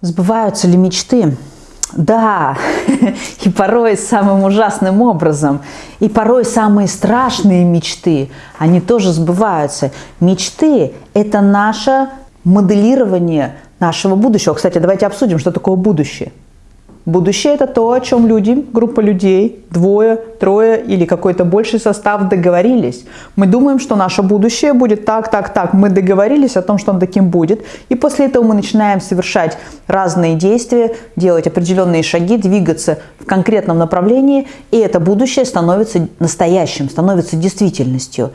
Сбываются ли мечты? Да, и порой самым ужасным образом. И порой самые страшные мечты, они тоже сбываются. Мечты – это наше моделирование нашего будущего. Кстати, давайте обсудим, что такое будущее. Будущее – это то, о чем люди, группа людей, двое, трое или какой-то больший состав договорились. Мы думаем, что наше будущее будет так, так, так. Мы договорились о том, что он таким будет. И после этого мы начинаем совершать разные действия, делать определенные шаги, двигаться в конкретном направлении. И это будущее становится настоящим, становится действительностью.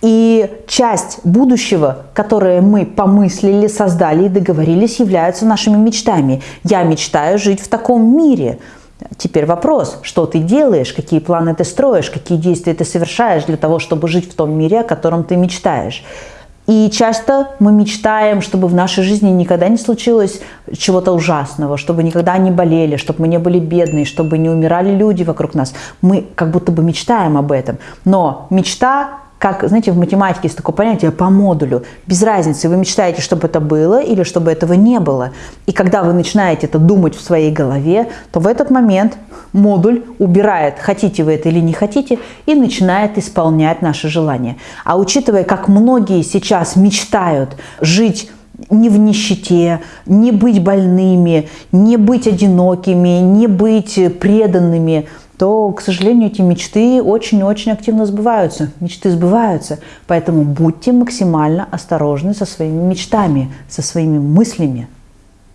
И часть будущего, которое мы помыслили, создали и договорились, являются нашими мечтами. Я мечтаю жить в таком мире. Теперь вопрос, что ты делаешь, какие планы ты строишь, какие действия ты совершаешь для того, чтобы жить в том мире, о котором ты мечтаешь. И часто мы мечтаем, чтобы в нашей жизни никогда не случилось чего-то ужасного, чтобы никогда не болели, чтобы мы не были бедные, чтобы не умирали люди вокруг нас. Мы как будто бы мечтаем об этом. Но мечта как, знаете, в математике есть такое понятие по модулю. Без разницы, вы мечтаете, чтобы это было или чтобы этого не было. И когда вы начинаете это думать в своей голове, то в этот момент модуль убирает, хотите вы это или не хотите, и начинает исполнять наши желания. А учитывая, как многие сейчас мечтают жить не в нищете, не быть больными, не быть одинокими, не быть преданными – то, к сожалению, эти мечты очень-очень активно сбываются. Мечты сбываются. Поэтому будьте максимально осторожны со своими мечтами, со своими мыслями.